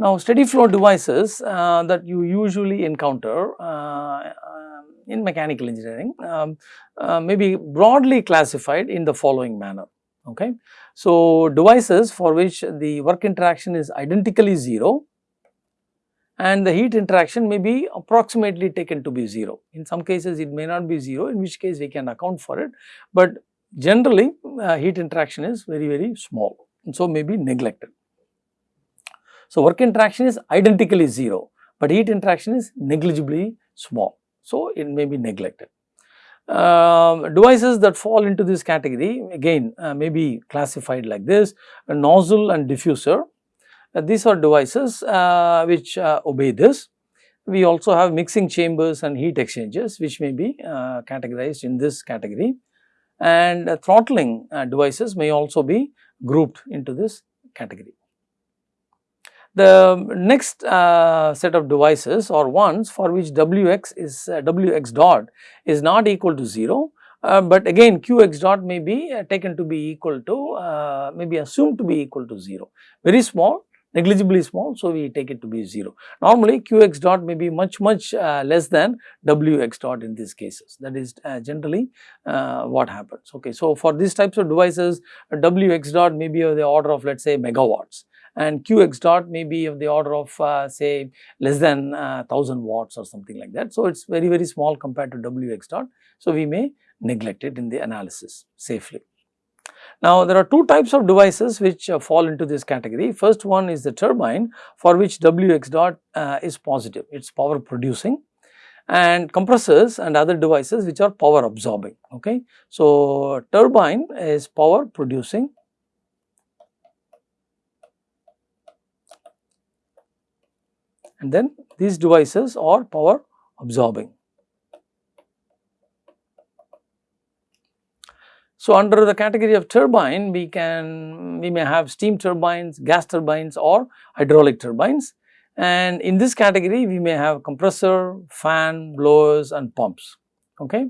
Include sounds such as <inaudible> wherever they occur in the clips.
Now, steady flow devices uh, that you usually encounter uh, uh, in mechanical engineering um, uh, may be broadly classified in the following manner. Okay. So, devices for which the work interaction is identically 0 and the heat interaction may be approximately taken to be 0. In some cases it may not be 0 in which case we can account for it, but generally uh, heat interaction is very very small and so may be neglected. So, work interaction is identically 0, but heat interaction is negligibly small. So, it may be neglected. Uh, devices that fall into this category again uh, may be classified like this a nozzle and diffuser. Uh, these are devices uh, which uh, obey this. We also have mixing chambers and heat exchangers which may be uh, categorized in this category and throttling devices may also be grouped into this category. The next uh, set of devices or ones for which Wx is uh, Wx dot is not equal to 0, uh, but again Qx dot may be uh, taken to be equal to uh, may be assumed to be equal to 0, very small negligibly small. So, we take it to be 0. Normally Qx dot may be much much uh, less than Wx dot in these cases that is generally what happens. Okay. So, for these types of devices Wx dot may be of the order of let us say megawatts and Qx dot may be of the order of uh, say less than uh, 1000 watts or something like that. So, it is very very small compared to Wx dot. So, we may neglect it in the analysis safely. Now, there are two types of devices which uh, fall into this category. First one is the turbine for which Wx dot uh, is positive, it is power producing and compressors and other devices which are power absorbing. Okay. So, turbine is power producing and then these devices are power absorbing. So, under the category of turbine we can we may have steam turbines, gas turbines or hydraulic turbines and in this category we may have compressor, fan, blowers and pumps. Okay.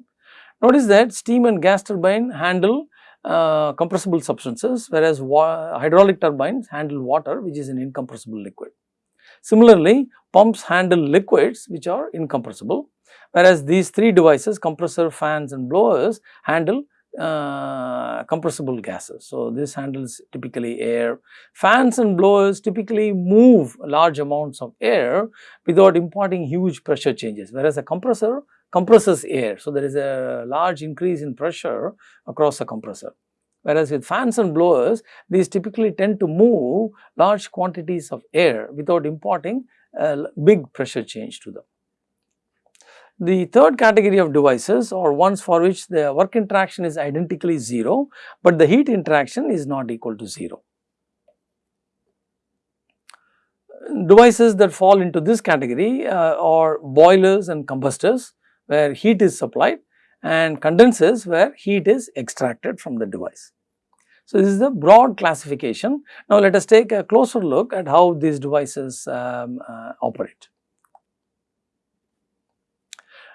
Notice that steam and gas turbine handle uh, compressible substances whereas hydraulic turbines handle water which is an incompressible liquid. Similarly, pumps handle liquids which are incompressible whereas these three devices compressor, fans and blowers handle uh, compressible gases. So, this handles typically air. Fans and blowers typically move large amounts of air without imparting huge pressure changes whereas a compressor compresses air. So, there is a large increase in pressure across a compressor. Whereas with fans and blowers, these typically tend to move large quantities of air without imparting a big pressure change to them. The third category of devices are ones for which the work interaction is identically 0, but the heat interaction is not equal to 0. Devices that fall into this category uh, are boilers and combustors where heat is supplied and condensers where heat is extracted from the device. So, this is the broad classification. Now, let us take a closer look at how these devices um, uh, operate.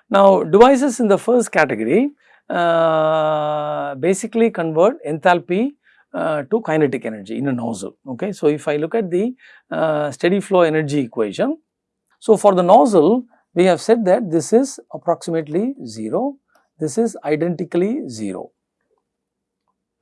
Now, devices in the first category uh, basically convert enthalpy uh, to kinetic energy in a nozzle. Okay. So, if I look at the uh, steady flow energy equation, so for the nozzle we have said that this is approximately 0 this is identically 0.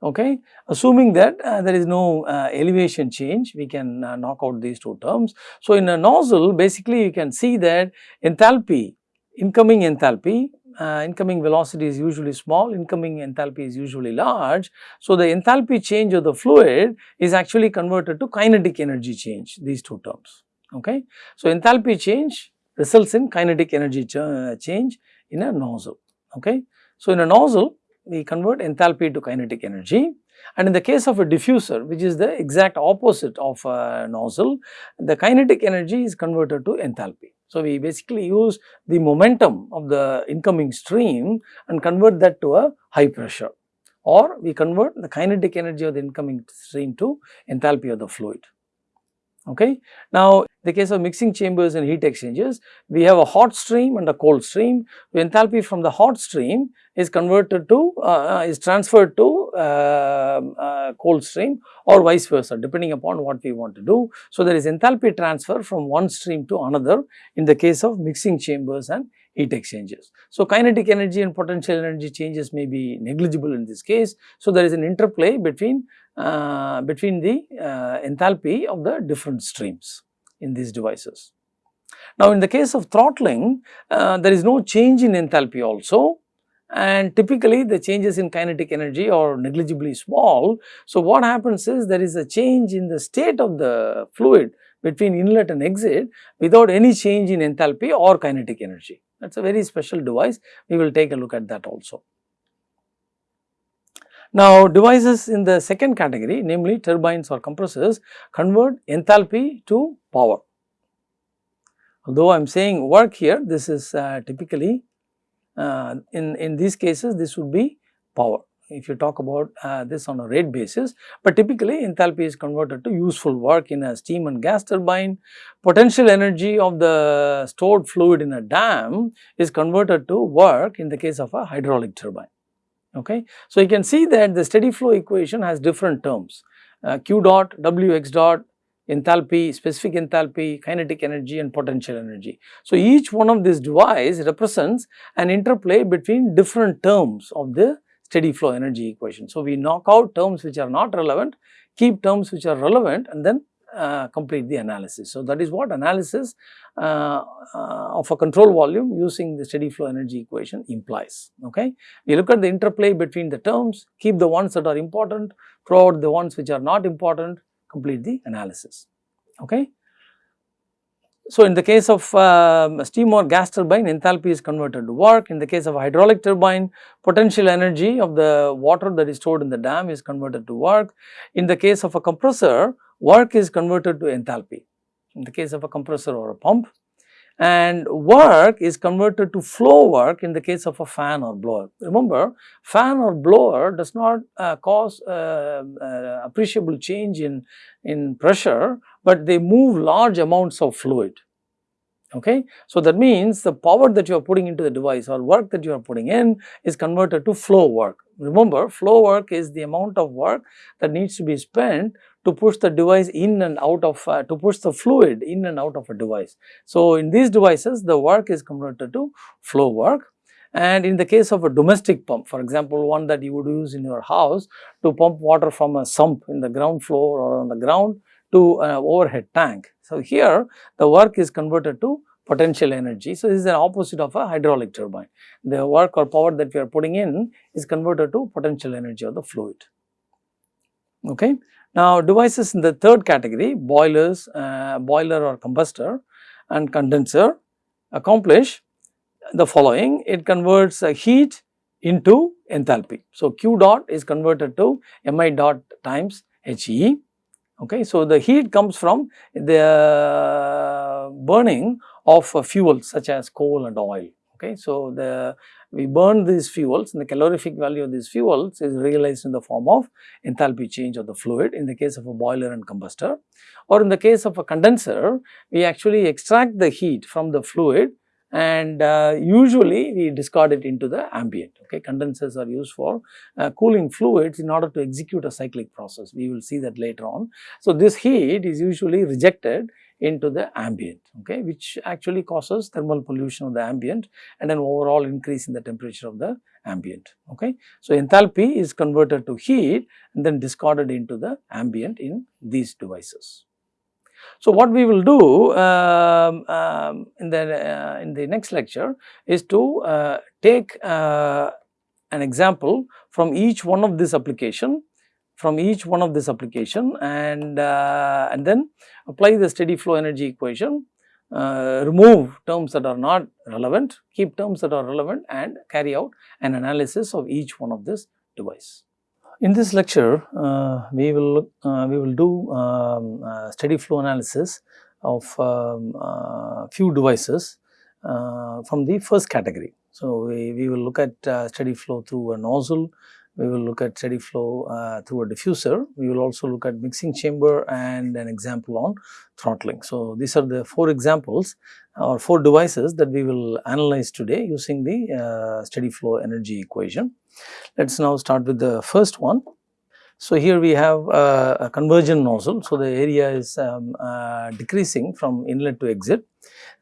Okay. Assuming that uh, there is no uh, elevation change, we can uh, knock out these two terms. So, in a nozzle basically you can see that enthalpy, incoming enthalpy, uh, incoming velocity is usually small, incoming enthalpy is usually large. So, the enthalpy change of the fluid is actually converted to kinetic energy change, these two terms. Okay. So, enthalpy change results in kinetic energy ch uh, change in a nozzle. Okay. So, in a nozzle we convert enthalpy to kinetic energy and in the case of a diffuser which is the exact opposite of a nozzle, the kinetic energy is converted to enthalpy. So, we basically use the momentum of the incoming stream and convert that to a high pressure or we convert the kinetic energy of the incoming stream to enthalpy of the fluid. Okay. Now, the case of mixing chambers and heat exchangers, we have a hot stream and a cold stream. The enthalpy from the hot stream is converted to uh, is transferred to uh, uh, cold stream or vice versa depending upon what we want to do. So, there is enthalpy transfer from one stream to another in the case of mixing chambers and heat exchangers. So, kinetic energy and potential energy changes may be negligible in this case. So, there is an interplay between uh, between the uh, enthalpy of the different streams in these devices. Now, in the case of throttling, uh, there is no change in enthalpy also and typically the changes in kinetic energy are negligibly small. So, what happens is there is a change in the state of the fluid between inlet and exit without any change in enthalpy or kinetic energy. That is a very special device, we will take a look at that also. Now, devices in the second category namely turbines or compressors convert enthalpy to power. Although I am saying work here, this is uh, typically uh, in, in these cases this would be power if you talk about uh, this on a rate basis, but typically enthalpy is converted to useful work in a steam and gas turbine. Potential energy of the stored fluid in a dam is converted to work in the case of a hydraulic turbine. Okay. So, you can see that the steady flow equation has different terms uh, q dot, w x dot, enthalpy, specific enthalpy, kinetic energy and potential energy. So, each one of these device represents an interplay between different terms of the steady flow energy equation. So, we knock out terms which are not relevant, keep terms which are relevant and then uh, complete the analysis. So, that is what analysis uh, uh, of a control volume using the steady flow energy equation implies. Okay. We look at the interplay between the terms, keep the ones that are important, throw out the ones which are not important, complete the analysis. Okay. So, in the case of uh, steam or gas turbine enthalpy is converted to work, in the case of hydraulic turbine potential energy of the water that is stored in the dam is converted to work, in the case of a compressor work is converted to enthalpy, in the case of a compressor or a pump. And work is converted to flow work in the case of a fan or blower. Remember fan or blower does not uh, cause uh, uh, appreciable change in, in pressure, but they move large amounts of fluid. Okay. So, that means the power that you are putting into the device or work that you are putting in is converted to flow work. Remember flow work is the amount of work that needs to be spent to push the device in and out of, uh, to push the fluid in and out of a device. So, in these devices the work is converted to flow work and in the case of a domestic pump for example, one that you would use in your house to pump water from a sump in the ground floor or on the ground to an overhead tank. So, here the work is converted to potential energy. So, this is the opposite of a hydraulic turbine. The work or power that we are putting in is converted to potential energy of the fluid. Okay. Now, devices in the third category boilers, uh, boiler or combustor and condenser accomplish the following. It converts uh, heat into enthalpy. So, Q dot is converted to Mi dot times He. Okay. So, the heat comes from the burning of uh, fuels such as coal and oil. Okay. So, the we burn these fuels and the calorific value of these fuels is realized in the form of enthalpy change of the fluid in the case of a boiler and combustor or in the case of a condenser we actually extract the heat from the fluid and uh, usually we discard it into the ambient. Okay, condensers are used for uh, cooling fluids in order to execute a cyclic process. We will see that later on. So, this heat is usually rejected into the ambient, okay, which actually causes thermal pollution of the ambient and an overall increase in the temperature of the ambient. Okay. So, enthalpy is converted to heat and then discarded into the ambient in these devices. So, what we will do um, um, in the uh, in the next lecture is to uh, take uh, an example from each one of this application from each one of this application and, uh, and then apply the steady flow energy equation, uh, remove terms that are not relevant, keep terms that are relevant and carry out an analysis of each one of this device. In this lecture, uh, we will uh, we will do um, uh, steady flow analysis of um, uh, few devices from the first category. So, we, we will look at steady flow through a nozzle, we will look at steady flow uh, through a diffuser. We will also look at mixing chamber and an example on throttling. So, these are the 4 examples or 4 devices that we will analyze today using the uh, steady flow energy equation. Let us now start with the first one. So, here we have uh, a converging nozzle. So, the area is um, uh, decreasing from inlet to exit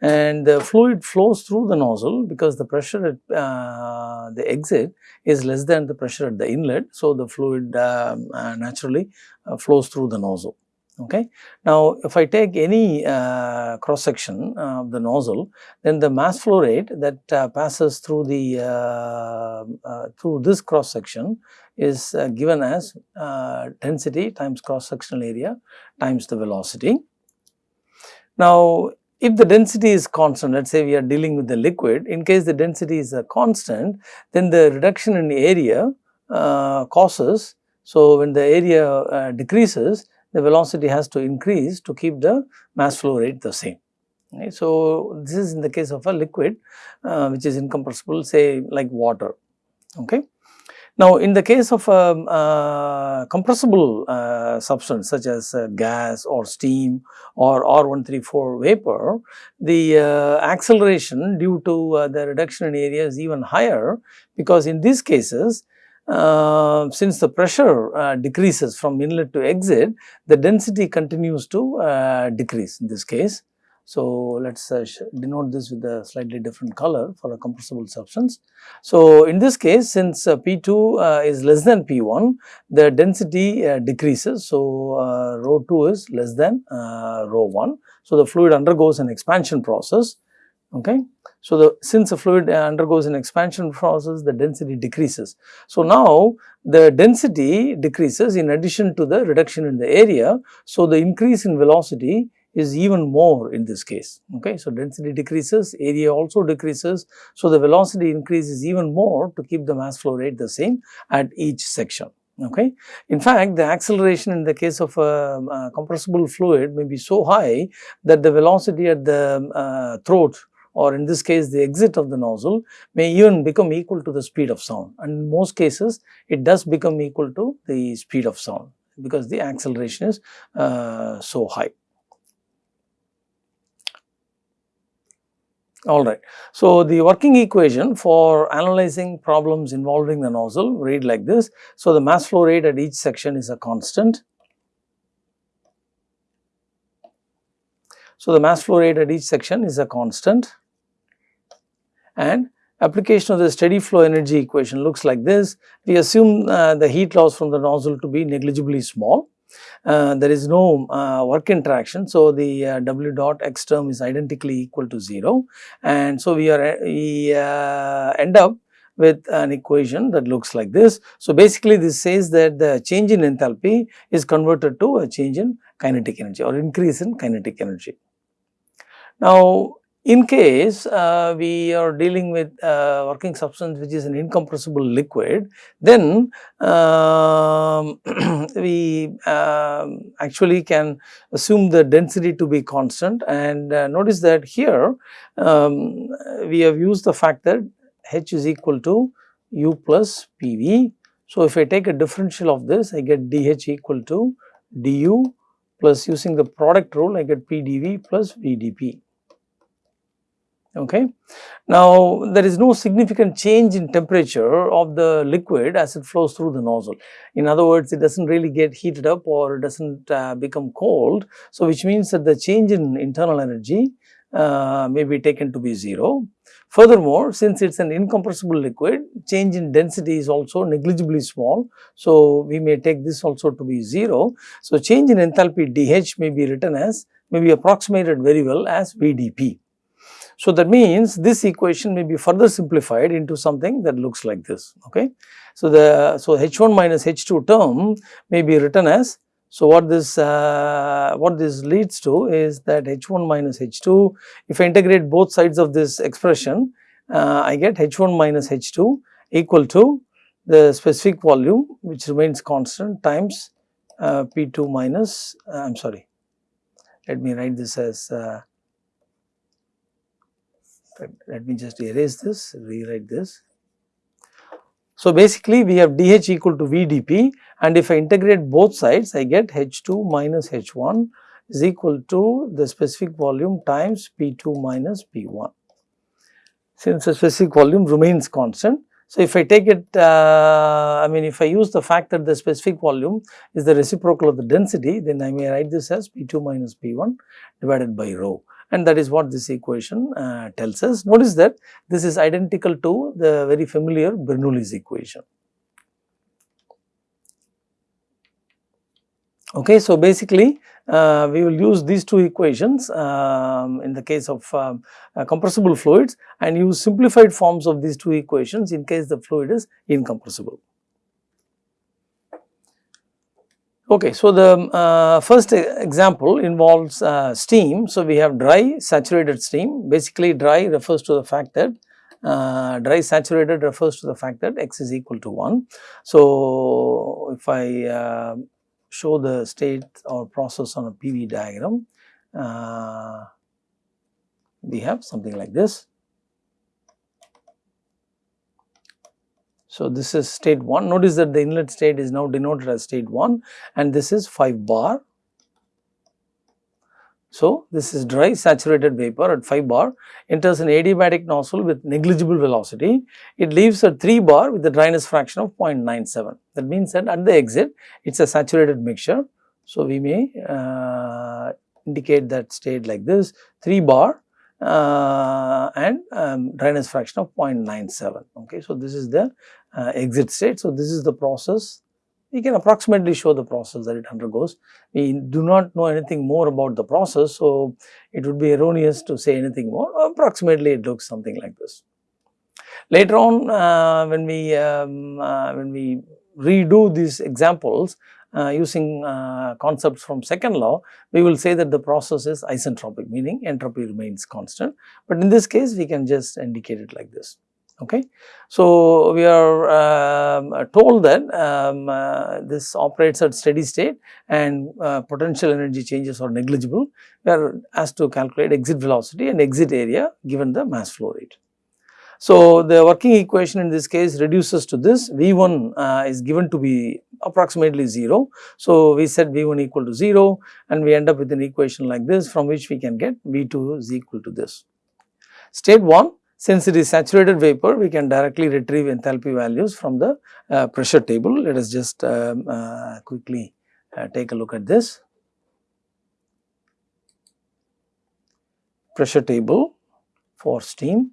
and the fluid flows through the nozzle because the pressure at uh, the exit is less than the pressure at the inlet. So, the fluid um, uh, naturally uh, flows through the nozzle. Okay. Now, if I take any uh, cross section of the nozzle, then the mass flow rate that uh, passes through the uh, through this cross section is given as density times cross sectional area times the velocity. Now, if the density is constant, let us say we are dealing with the liquid, in case the density is a constant, then the reduction in area uh, causes, so when the area uh, decreases, the velocity has to increase to keep the mass flow rate the same. Right. So, this is in the case of a liquid uh, which is incompressible say like water. Okay. Now, in the case of a, a compressible uh, substance such as uh, gas or steam or R134 vapor, the uh, acceleration due to uh, the reduction in area is even higher because in these cases uh, since the pressure uh, decreases from inlet to exit, the density continues to decrease in this case. So, let us uh, denote this with a slightly different color for a compressible substance. So, in this case since uh, P2 uh, is less than P1, the density uh, decreases. So, uh, rho 2 is less than uh, rho 1. So, the fluid undergoes an expansion process. Okay. So, the since the fluid uh, undergoes an expansion process, the density decreases. So, now the density decreases in addition to the reduction in the area. So, the increase in velocity is even more in this case. Okay. So, density decreases, area also decreases. So, the velocity increases even more to keep the mass flow rate the same at each section. Okay. In fact, the acceleration in the case of a, a compressible fluid may be so high that the velocity at the um, uh, throat or in this case the exit of the nozzle may even become equal to the speed of sound and in most cases it does become equal to the speed of sound because the acceleration is uh, so high. Alright. So, the working equation for analyzing problems involving the nozzle read like this. So, the mass flow rate at each section is a constant. So, the mass flow rate at each section is a constant and application of the steady flow energy equation looks like this. We assume uh, the heat loss from the nozzle to be negligibly small uh, there is no uh, work interaction. So, the uh, W dot x term is identically equal to 0 and so we are we uh, end up with an equation that looks like this. So, basically this says that the change in enthalpy is converted to a change in kinetic energy or increase in kinetic energy. Now, in case uh, we are dealing with uh, working substance which is an incompressible liquid, then uh, <clears throat> we um, actually can assume the density to be constant and uh, notice that here um, we have used the fact that H is equal to U plus PV. So, if I take a differential of this I get dH equal to du plus using the product rule I get PdV plus VdP okay. Now, there is no significant change in temperature of the liquid as it flows through the nozzle. In other words, it does not really get heated up or does not uh, become cold. So, which means that the change in internal energy uh, may be taken to be 0. Furthermore, since it is an incompressible liquid, change in density is also negligibly small. So, we may take this also to be 0. So, change in enthalpy dH may be written as may be approximated very well as VdP. So, that means this equation may be further simplified into something that looks like this. Okay. So, the so H1 minus H2 term may be written as so what this uh, what this leads to is that H1 minus H2 if I integrate both sides of this expression uh, I get H1 minus H2 equal to the specific volume which remains constant times uh, P2 minus uh, I am sorry let me write this as uh, let me just erase this, rewrite this. So, basically we have dH equal to VdP and if I integrate both sides I get H2 minus H1 is equal to the specific volume times P2 minus P1 since the specific volume remains constant. So, if I take it, uh, I mean if I use the fact that the specific volume is the reciprocal of the density, then I may write this as P2 minus P1 divided by rho and that is what this equation uh, tells us. Notice that this is identical to the very familiar Bernoulli's equation. Okay, so basically uh, we will use these two equations um, in the case of um, uh, compressible fluids and use simplified forms of these two equations in case the fluid is incompressible. Okay, so the uh, first example involves uh, steam. So, we have dry saturated steam basically dry refers to the fact that uh, dry saturated refers to the fact that x is equal to 1. So, if I uh, show the state or process on a PV diagram, uh, we have something like this. So, this is state 1. Notice that the inlet state is now denoted as state 1 and this is 5 bar. So, this is dry saturated vapor at 5 bar enters an adiabatic nozzle with negligible velocity. It leaves at 3 bar with the dryness fraction of 0.97. That means that at the exit it is a saturated mixture. So, we may uh, indicate that state like this 3 bar uh, and um, dryness fraction of 0.97. Okay. So, this is the uh, exit state. So, this is the process we can approximately show the process that it undergoes. We do not know anything more about the process. So, it would be erroneous to say anything more approximately it looks something like this. Later on uh, when we um, uh, when we redo these examples using uh, concepts from second law, we will say that the process is isentropic meaning entropy remains constant, but in this case we can just indicate it like this. Okay. So, we are uh, told that um, uh, this operates at steady state and uh, potential energy changes are negligible. We are asked to calculate exit velocity and exit area given the mass flow rate. So, the working equation in this case reduces to this V1 uh, is given to be approximately 0. So, we set V1 equal to 0 and we end up with an equation like this from which we can get V2 is equal to this. State 1 since it is saturated vapor, we can directly retrieve enthalpy values from the uh, pressure table. Let us just um, uh, quickly uh, take a look at this. Pressure table for steam.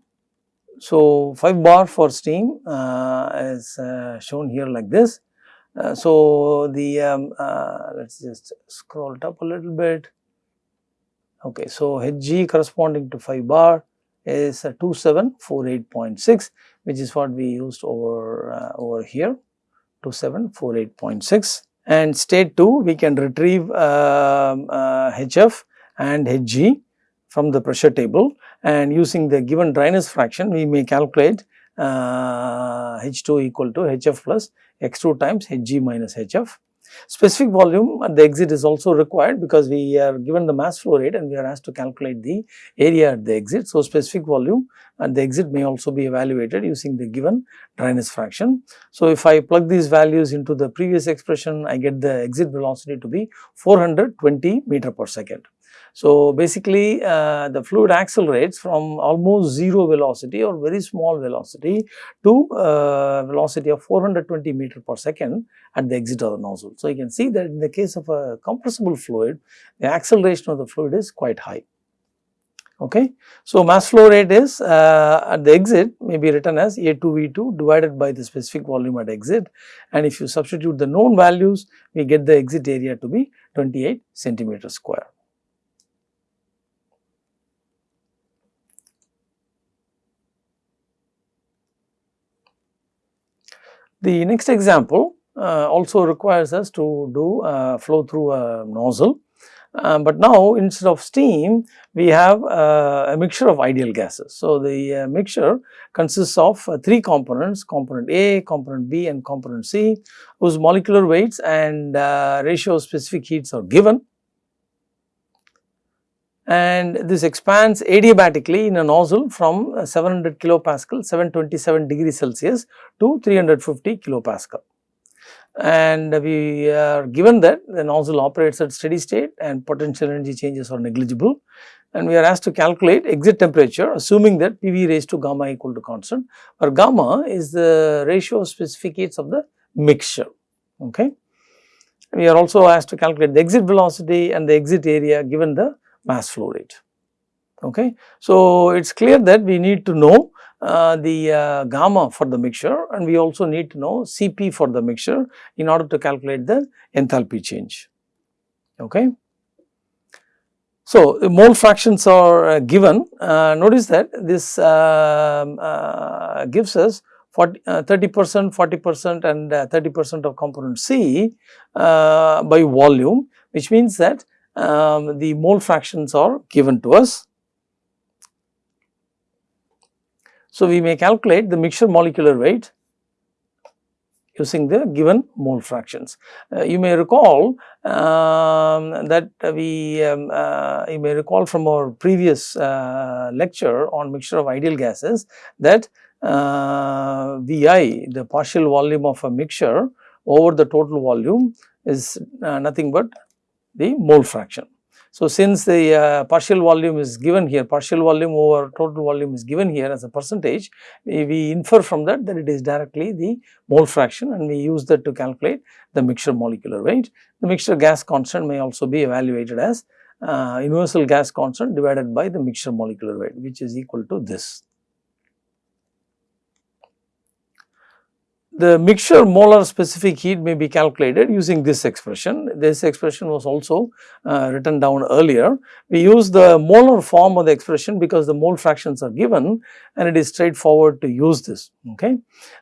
So, 5 bar for steam uh, is uh, shown here like this. Uh, so, the um, let us just scroll it up a little bit. Okay, so Hg corresponding to 5 bar is 2748.6 which is what we used over uh, over here 2748.6 and state 2 we can retrieve uh, uh, HF and Hg from the pressure table and using the given dryness fraction we may calculate H2 uh, equal to HF plus X2 times Hg minus HF Specific volume at the exit is also required because we are given the mass flow rate and we are asked to calculate the area at the exit. So, specific volume at the exit may also be evaluated using the given dryness fraction. So, if I plug these values into the previous expression, I get the exit velocity to be 420 meter per second. So, basically uh, the fluid accelerates from almost 0 velocity or very small velocity to uh, velocity of 420 meter per second at the exit of the nozzle. So, you can see that in the case of a compressible fluid, the acceleration of the fluid is quite high. Okay. So, mass flow rate is uh, at the exit may be written as A2V2 divided by the specific volume at exit and if you substitute the known values, we get the exit area to be 28 centimeter square. The next example uh, also requires us to do uh, flow through a nozzle, uh, but now instead of steam we have uh, a mixture of ideal gases. So, the uh, mixture consists of uh, three components component A, component B and component C whose molecular weights and ratio of specific heats are given and this expands adiabatically in a nozzle from uh, 700 kilopascal 727 degrees Celsius to 350 kilopascal. And we are given that the nozzle operates at steady state and potential energy changes are negligible and we are asked to calculate exit temperature assuming that PV raised to gamma equal to constant where gamma is the ratio of specific heats of the mixture. Okay. We are also asked to calculate the exit velocity and the exit area given the mass flow rate. Okay. So, it is clear that we need to know uh, the uh, gamma for the mixture and we also need to know Cp for the mixture in order to calculate the enthalpy change. Okay. So, the mole fractions are uh, given. Uh, notice that this um, uh, gives us 40, 30 percent, 40 percent and 30 percent of component C by volume which means that um, the mole fractions are given to us. So, we may calculate the mixture molecular weight using the given mole fractions. Uh, you may recall um, that we, um, uh, you may recall from our previous uh, lecture on mixture of ideal gases that uh, Vi, the partial volume of a mixture over the total volume is uh, nothing but the mole fraction. So, since the uh, partial volume is given here, partial volume over total volume is given here as a percentage, we, we, infer from that that it is directly the mole fraction and we use that to calculate the mixture molecular weight. The mixture gas constant may also be evaluated as uh, universal gas constant divided by the mixture molecular weight which is equal to this. The mixture molar specific heat may be calculated using this expression. This expression was also uh, written down earlier. We use the molar form of the expression because the mole fractions are given and it is straightforward to use this. Okay.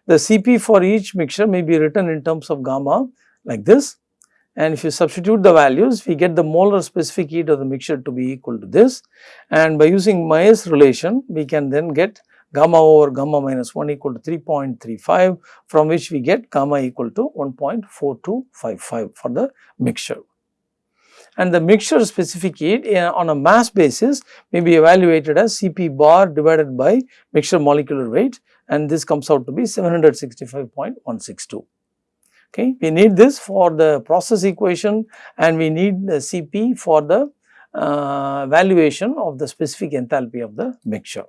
The Cp for each mixture may be written in terms of gamma like this and if you substitute the values we get the molar specific heat of the mixture to be equal to this and by using Mayer's relation we can then get gamma over gamma minus 1 equal to 3.35 from which we get gamma equal to 1.4255 for the mixture. And the mixture specific heat eh, on a mass basis may be evaluated as Cp bar divided by mixture molecular weight and this comes out to be 765.162. Okay. We need this for the process equation and we need the Cp for the uh, valuation of the specific enthalpy of the mixture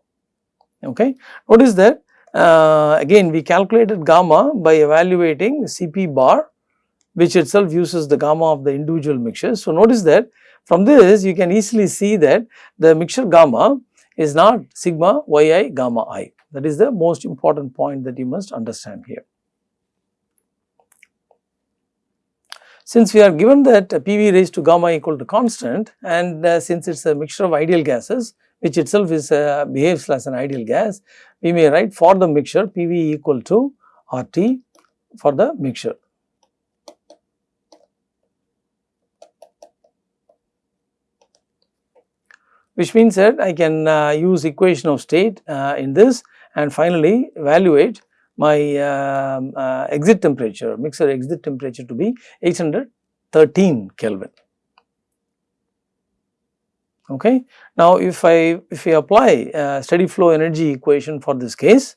okay. Notice that uh, again we calculated gamma by evaluating Cp bar which itself uses the gamma of the individual mixtures. So, notice that from this you can easily see that the mixture gamma is not sigma yi gamma i that is the most important point that you must understand here. Since we are given that PV raised to gamma equal to constant and uh, since it is a mixture of ideal gases which itself is uh, behaves as an ideal gas, we may write for the mixture PV equal to RT for the mixture. Which means that I can uh, use equation of state uh, in this and finally evaluate my um, uh, exit temperature, mixer exit temperature to be 813 Kelvin okay. Now if I if we apply steady flow energy equation for this case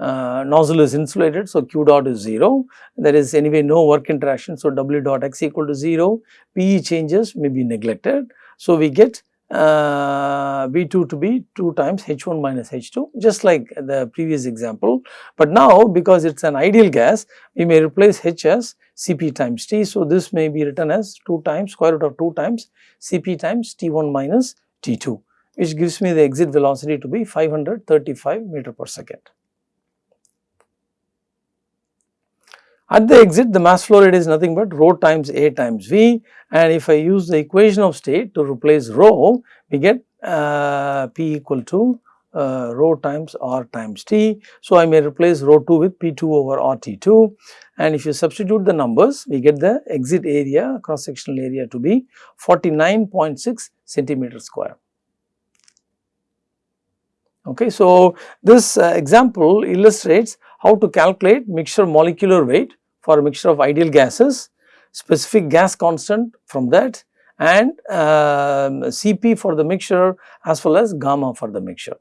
uh, nozzle is insulated so q dot is 0 there is anyway no work interaction so w dot x equal to 0 PE changes may be neglected. So we get uh, V2 to be 2 times H1 minus H2 just like the previous example. But now because it is an ideal gas we may replace H as Cp times T. So, this may be written as 2 times square root of 2 times Cp times T1 minus T2 which gives me the exit velocity to be 535 meter per second. At the exit the mass flow rate is nothing but rho times A times V and if I use the equation of state to replace rho we get uh, P equal to uh, rho times R times T. So, I may replace rho 2 with P2 over RT2 and if you substitute the numbers we get the exit area cross sectional area to be 49.6 centimeter square. Okay, so, this uh, example illustrates how to calculate mixture molecular weight for a mixture of ideal gases, specific gas constant from that and um, Cp for the mixture as well as gamma for the mixture.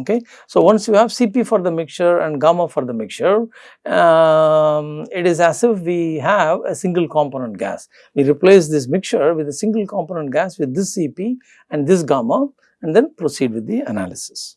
Okay. So, once you have Cp for the mixture and gamma for the mixture, um, it is as if we have a single component gas. We replace this mixture with a single component gas with this Cp and this gamma and then proceed with the analysis.